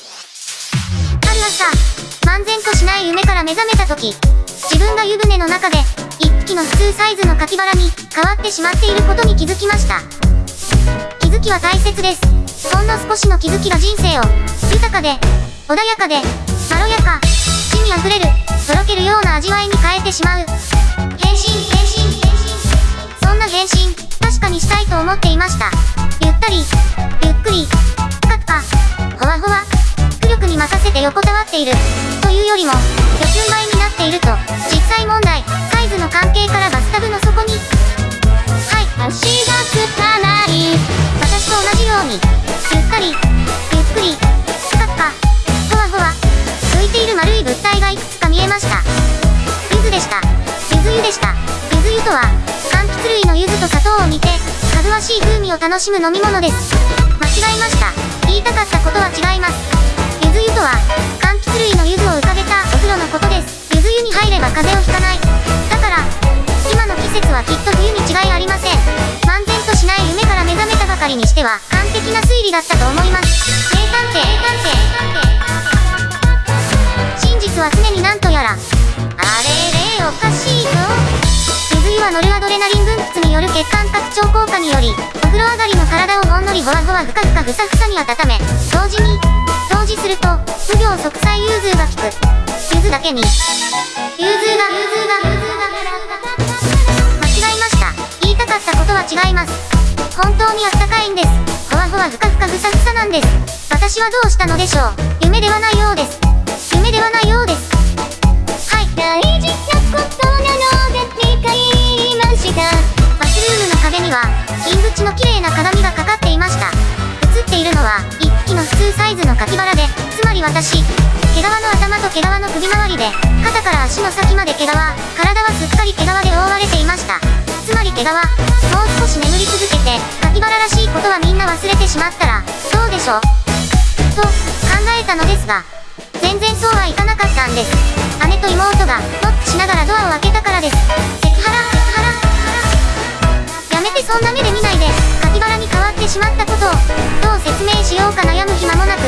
ある朝、漫然としない夢から目覚めた時、自分が湯船の中で、一匹の普通サイズのカピバラに変わってしまっていることに気づきました。気づきは大切です。ほんの少しの気づきが人生を、豊かで、穏やかで、まろやか、死に溢れる、とろけるような味わいに変えてしまう。変身、変身、変身。そんな変身、確かにしたいと思っていました。ゆったり、ゆっくり、ぷかぷか、ほわほわ、力に任せて横たわっている。というよりも、予習前になっていると、実際問題、サイズの関係からバスタブの底に、はい、足がつかない。私と同じように、ゆったり、ゆっくり、ぷかぷか、ほわほわ、浮いている丸い物体がいくつか見えました。ゆずでした。ゆず湯でした。ゆず湯とは、柑橘類の柚子と砂糖を煮て、かぐわしい風味を楽しむ飲み物です。間違えました。言いたかったことは違います。ゆず湯とは、柑橘類の柚子を浮かべたお風呂のことです。ゆず湯に入れば風邪をひかない。だから、今の季節はきっと冬に違いありません。漫然としない夢から目覚めたばかりにしては、完璧な推理だったと思います。名探偵、名探偵。真実は常になんとやら。あれれ、おかしいぞ。水湯はノルアドレナリン分泌による血管拡張効果により、お風呂上がりの体をほんのりほわほわふかふかふさふさに温め、同時に、すると、無病息災融通が効く。ゆずだけに、融通が、融通が、融通が。間違えました。言いたかったことは違います。本当にあったかいんです。ほわほわふかふかふさふさなんです。私はどうしたのでしょう。夢ではないようです。夢ではないようです。はい。大事なことサイズのカピバラで、つまり私、毛皮の頭と毛皮の首周りで、肩から足の先まで毛皮、体はすっかり毛皮で覆われていました。つまり毛皮、もう少し眠り続けて、カピバラらしいことはみんな忘れてしまったら、どうでしょ？うと、考えたのですが、全然そうはいかなかったんです。姉と妹が、ノックしながらドアを開けたからです。セクハラ、セクハラ、やめてそんな目で見ないってしまったことを、どう説明しようか悩む暇もなく、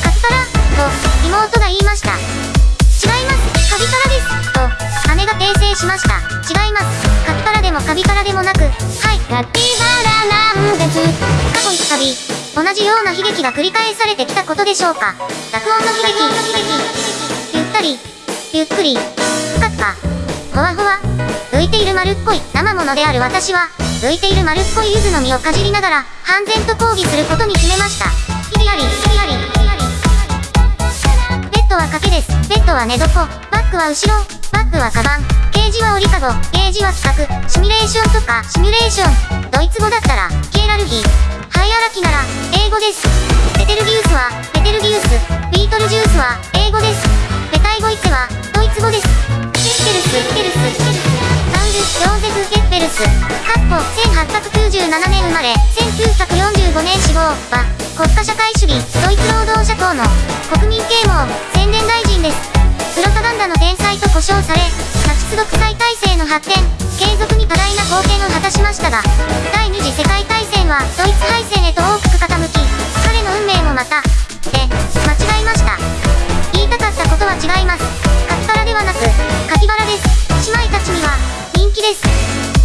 カピバラ、と、妹が言いました。違います、カビカラです、と、姉が訂正しました。違います、カピバラでもカビカラでもなく、はい、カピバラなんです。過去一カビ、同じような悲劇が繰り返されてきたことでしょうか。濁音の悲劇、ゆったり、ゆっくり、ふかふか、ほわほわ、浮いている丸っこい生ものである私は、浮いている丸っこい柚子の実をかじりながら、半然と抗議することに決めました。ヒリアリ、ヒリアリ、ヒリアリ。ベッドは賭けです。ベッドは寝床。バッグは後ろ。バッグはカバン。ケージは折りかご。ゲージは企画。シミュレーションとか、シミュレーション。ドイツ語だったら、ケーラルギー。ハイアラキなら、英語です。ベテルギウスは、ベテルギウス。ビートルジュースは、英語です。ベタイゴイツは、ドイツ語です。ケッペルス、ケルス、ケルス。サウル、ヨーゼフ・ケッペルス。かっこ、1897年生まれ、1945年死亡は、国家社会主義、ドイツ労働者党の国民啓蒙、宣伝大臣です。プロパガンダの天才と呼称され、ナチス独裁体制の発展、継続に多大な貢献を果たしましたが、第二次世界大戦はドイツ敗戦へと大きく傾き、彼の運命もまた、で、間違えました。言いたかったことは違います。カピバラではなく、カピバラです。姉妹たちには、人気です。